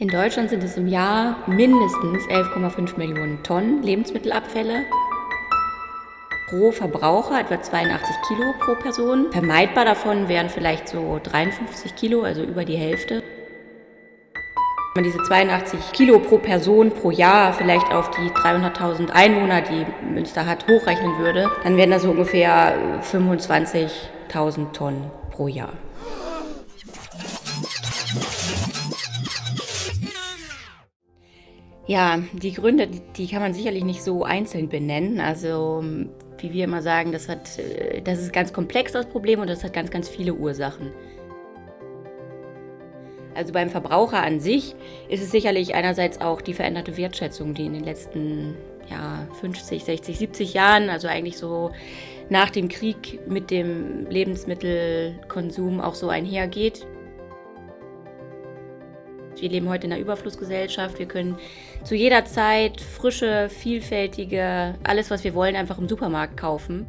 In Deutschland sind es im Jahr mindestens 11,5 Millionen Tonnen Lebensmittelabfälle. Pro Verbraucher etwa 82 Kilo pro Person. Vermeidbar davon wären vielleicht so 53 Kilo, also über die Hälfte. Wenn man diese 82 Kilo pro Person pro Jahr vielleicht auf die 300.000 Einwohner, die Münster hat, hochrechnen würde, dann wären das so ungefähr 25.000 Tonnen pro Jahr. Ja, die Gründe, die kann man sicherlich nicht so einzeln benennen. Also wie wir immer sagen, das, hat, äh, das ist ganz komplex, das Problem, und das hat ganz, ganz viele Ursachen. Also beim Verbraucher an sich ist es sicherlich einerseits auch die veränderte Wertschätzung, die in den letzten ja, 50, 60, 70 Jahren, also eigentlich so nach dem Krieg mit dem Lebensmittelkonsum auch so einhergeht. Wir leben heute in einer Überflussgesellschaft. Wir können zu jeder Zeit frische, vielfältige, alles, was wir wollen, einfach im Supermarkt kaufen.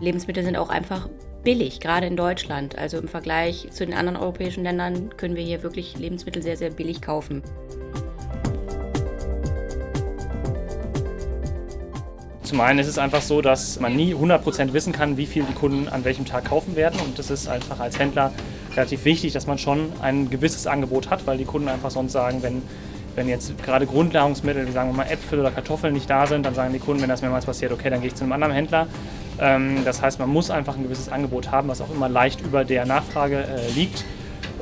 Lebensmittel sind auch einfach billig, gerade in Deutschland. Also im Vergleich zu den anderen europäischen Ländern können wir hier wirklich Lebensmittel sehr, sehr billig kaufen. Zum einen ist es einfach so, dass man nie 100% wissen kann, wie viel die Kunden an welchem Tag kaufen werden. Und das ist einfach als Händler relativ wichtig, dass man schon ein gewisses Angebot hat, weil die Kunden einfach sonst sagen, wenn, wenn jetzt gerade Grundnahrungsmittel, wie sagen wir mal Äpfel oder Kartoffeln nicht da sind, dann sagen die Kunden, wenn das mehrmals passiert, okay, dann gehe ich zu einem anderen Händler. Ähm, das heißt, man muss einfach ein gewisses Angebot haben, was auch immer leicht über der Nachfrage äh, liegt.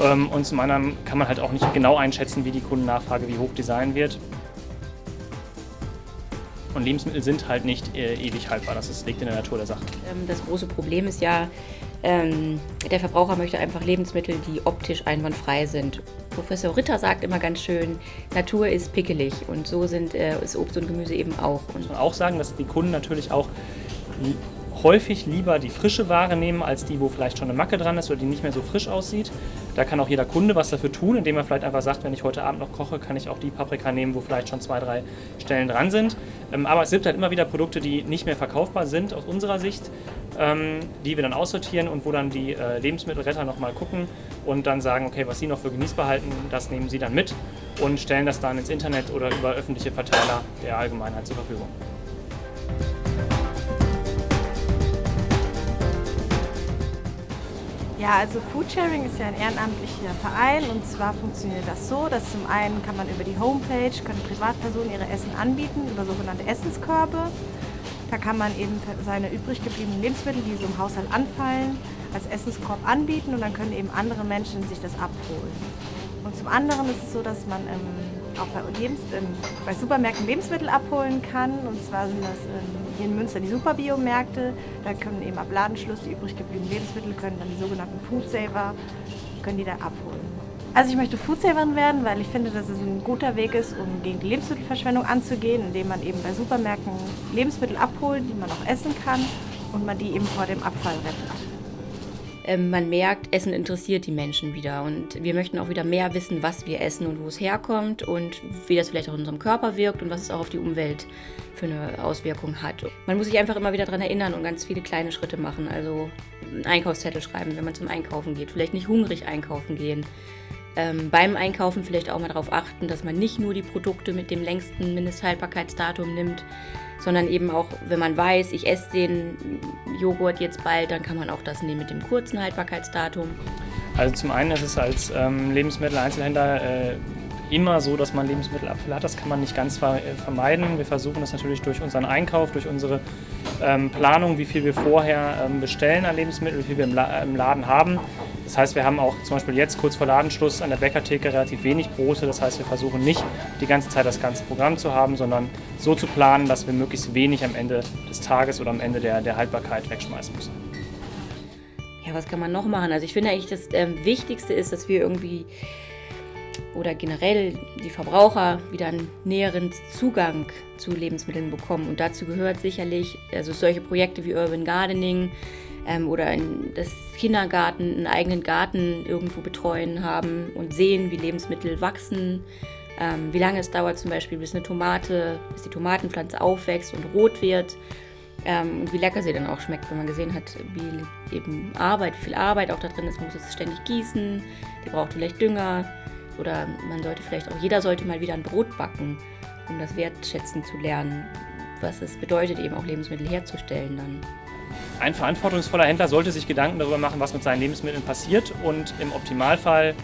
Ähm, und zum anderen kann man halt auch nicht genau einschätzen, wie die Kundennachfrage, wie hoch die sein wird. Und Lebensmittel sind halt nicht äh, ewig haltbar. Das liegt in der Natur der Sache. Ähm, das große Problem ist ja, ähm, der Verbraucher möchte einfach Lebensmittel, die optisch einwandfrei sind. Professor Ritter sagt immer ganz schön, Natur ist pickelig und so sind, äh, ist Obst und Gemüse eben auch. Und muss man auch sagen, dass die Kunden natürlich auch häufig lieber die frische Ware nehmen, als die, wo vielleicht schon eine Macke dran ist oder die nicht mehr so frisch aussieht. Da kann auch jeder Kunde was dafür tun, indem er vielleicht einfach sagt, wenn ich heute Abend noch koche, kann ich auch die Paprika nehmen, wo vielleicht schon zwei, drei Stellen dran sind. Ähm, aber es gibt halt immer wieder Produkte, die nicht mehr verkaufbar sind aus unserer Sicht, ähm, die wir dann aussortieren und wo dann die äh, Lebensmittelretter nochmal gucken und dann sagen, okay, was sie noch für genießbar halten, das nehmen sie dann mit und stellen das dann ins Internet oder über öffentliche Verteiler der Allgemeinheit zur Verfügung. Ja, also Foodsharing ist ja ein ehrenamtlicher Verein und zwar funktioniert das so, dass zum einen kann man über die Homepage, können Privatpersonen ihre Essen anbieten, über sogenannte Essenskörbe. Da kann man eben seine übrig gebliebenen Lebensmittel, die so im Haushalt anfallen, als Essenskorb anbieten und dann können eben andere Menschen sich das abholen. Und zum anderen ist es so, dass man ähm, auch bei, Lebens ähm, bei Supermärkten Lebensmittel abholen kann. Und zwar sind das ähm, hier in Münster die Superbiomärkte. Da können eben ab Ladenschluss die übrig gebliebenen Lebensmittel, können dann die sogenannten Foodsaver, können die da abholen. Also ich möchte Foodsaverin werden, weil ich finde, dass es ein guter Weg ist, um gegen die Lebensmittelverschwendung anzugehen, indem man eben bei Supermärkten Lebensmittel abholt, die man auch essen kann und man die eben vor dem Abfall rettet. Ähm, man merkt, Essen interessiert die Menschen wieder. Und wir möchten auch wieder mehr wissen, was wir essen und wo es herkommt und wie das vielleicht auch in unserem Körper wirkt und was es auch auf die Umwelt für eine Auswirkung hat. Man muss sich einfach immer wieder daran erinnern und ganz viele kleine Schritte machen. Also einen Einkaufszettel schreiben, wenn man zum Einkaufen geht. Vielleicht nicht hungrig einkaufen gehen. Ähm, beim Einkaufen vielleicht auch mal darauf achten, dass man nicht nur die Produkte mit dem längsten Mindesthaltbarkeitsdatum nimmt, sondern eben auch, wenn man weiß, ich esse den Joghurt jetzt bald, dann kann man auch das nehmen mit dem kurzen Haltbarkeitsdatum. Also zum einen ist es als ähm, Lebensmitteleinzelhändler äh, immer so, dass man Lebensmittelabfälle hat. Das kann man nicht ganz ver äh, vermeiden. Wir versuchen das natürlich durch unseren Einkauf, durch unsere ähm, Planung, wie viel wir vorher ähm, bestellen an Lebensmitteln, wie viel wir im, La im, Laden haben. Das heißt, wir haben auch zum Beispiel jetzt kurz vor Ladenschluss an der Bäckertheke relativ wenig Brote. Das heißt, wir versuchen nicht die ganze Zeit das ganze Programm zu haben, sondern so zu planen, dass wir möglichst wenig am Ende des Tages oder am Ende der, der Haltbarkeit wegschmeißen müssen. Ja, was kann man noch machen? Also ich finde eigentlich, das ähm, Wichtigste ist, dass wir irgendwie oder generell die Verbraucher wieder einen näheren Zugang zu Lebensmitteln bekommen. Und dazu gehört sicherlich also solche Projekte wie Urban Gardening ähm, oder in das Kindergarten, einen eigenen Garten irgendwo betreuen haben und sehen, wie Lebensmittel wachsen, ähm, wie lange es dauert zum Beispiel, bis eine Tomate, bis die Tomatenpflanze aufwächst und rot wird ähm, und wie lecker sie dann auch schmeckt, wenn man gesehen hat, wie eben Arbeit, wie viel Arbeit auch da drin ist. Man muss es ständig gießen, die braucht vielleicht Dünger oder man sollte vielleicht auch, jeder sollte mal wieder ein Brot backen, um das wertschätzen zu lernen, was es bedeutet, eben auch Lebensmittel herzustellen dann. Ein verantwortungsvoller Händler sollte sich Gedanken darüber machen, was mit seinen Lebensmitteln passiert und im Optimalfall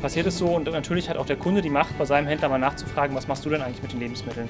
passiert es so und natürlich hat auch der Kunde die Macht, bei seinem Händler mal nachzufragen, was machst du denn eigentlich mit den Lebensmitteln?